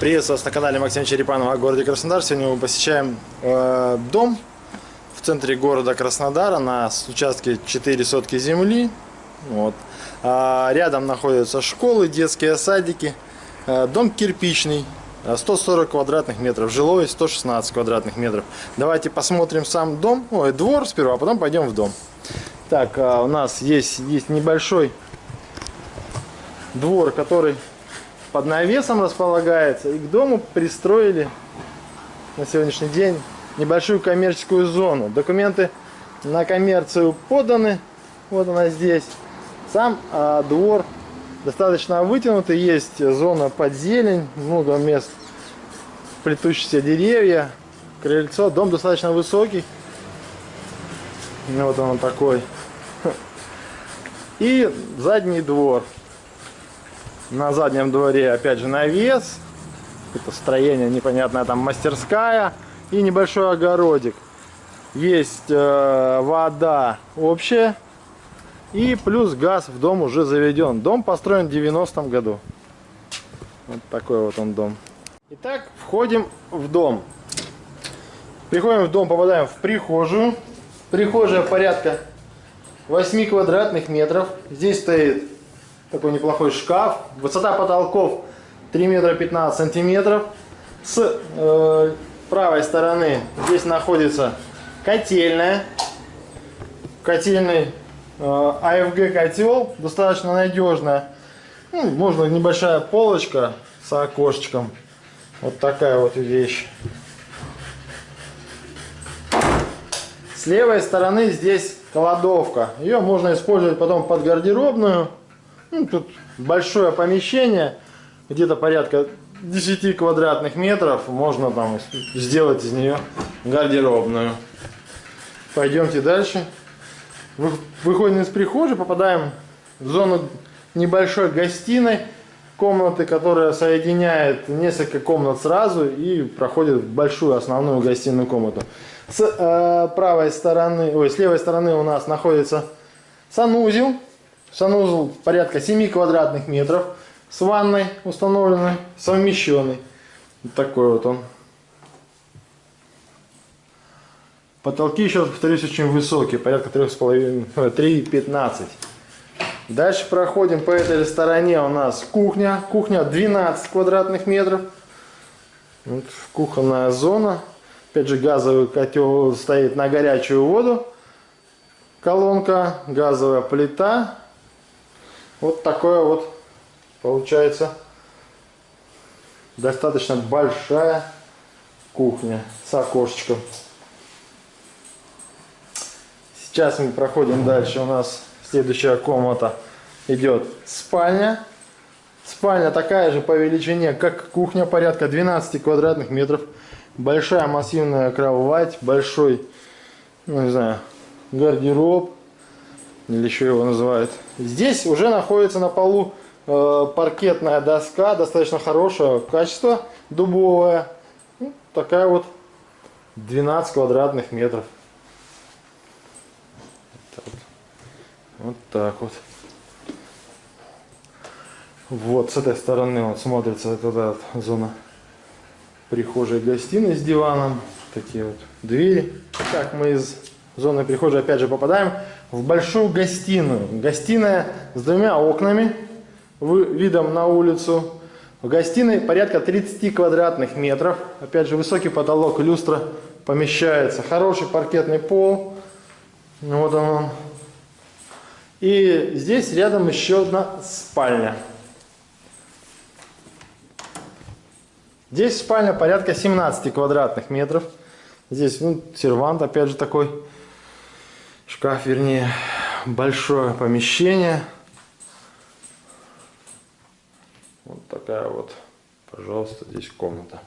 Приветствую вас на канале Максим Черепанова о городе Краснодар. Сегодня мы посещаем э, дом в центре города Краснодара на участке 4 сотки земли. Вот. А, рядом находятся школы, детские садики. Э, дом кирпичный, 140 квадратных метров, жилой 116 квадратных метров. Давайте посмотрим сам дом, ой, двор сперва, а потом пойдем в дом. Так, а, у нас есть, есть небольшой двор, который под навесом располагается. И к дому пристроили на сегодняшний день небольшую коммерческую зону. Документы на коммерцию поданы. Вот она здесь. Сам а, двор достаточно вытянутый. Есть зона под зелень, много мест плетущиеся деревья, крыльцо. Дом достаточно высокий. Вот он такой. И задний двор. На заднем дворе опять же навес. Это строение непонятное, там мастерская. И небольшой огородик. Есть э, вода общая. И плюс газ в дом уже заведен. Дом построен в 90-м году. Вот такой вот он дом. Итак, входим в дом. Приходим в дом, попадаем в прихожую. Прихожая порядка 8 квадратных метров. Здесь стоит такой неплохой шкаф. Высота потолков 3 метра 15 сантиметров. С э, правой стороны здесь находится котельная. Котельный э, AFG котел, достаточно надежная. Ну, можно небольшая полочка с окошечком. Вот такая вот вещь. С левой стороны здесь кладовка. Ее можно использовать потом под гардеробную. Ну, тут большое помещение, где-то порядка 10 квадратных метров. Можно там сделать из нее гардеробную. Пойдемте дальше. Выходим из прихожей, попадаем в зону небольшой гостиной. Комнаты, которая соединяет несколько комнат сразу и проходит в большую основную гостиную комнату. С э, правой стороны, ой, с левой стороны у нас находится санузел Санузел порядка 7 квадратных метров с ванной установленной, совмещенный. Вот такой вот он. Потолки, еще повторюсь, очень высокие, порядка 3,15. Дальше проходим по этой стороне у нас кухня. Кухня 12 квадратных метров. Вот кухонная зона. Опять же газовый котел стоит на горячую воду. Колонка, газовая плита. Вот такое вот получается достаточно большая кухня с окошечком. Сейчас мы проходим дальше. У нас следующая комната идет спальня. Спальня такая же по величине, как кухня, порядка 12 квадратных метров. Большая массивная кровать, большой, ну не знаю, гардероб или еще его называют. Здесь уже находится на полу э, паркетная доска, достаточно хорошего качества, дубовая. Ну, такая вот 12 квадратных метров. Вот так вот. Вот с этой стороны вот смотрится вот эта вот зона прихожей гостиной с диваном. Такие вот двери. Так мы из зоны прихожей опять же попадаем в большую гостиную. Гостиная с двумя окнами, видом на улицу. В гостиной порядка 30 квадратных метров. Опять же высокий потолок, люстра помещается. Хороший паркетный пол. Вот он. И здесь рядом еще одна спальня. Здесь спальня порядка 17 квадратных метров. Здесь ну, сервант, опять же, такой шкаф, вернее, большое помещение. Вот такая вот, пожалуйста, здесь комната.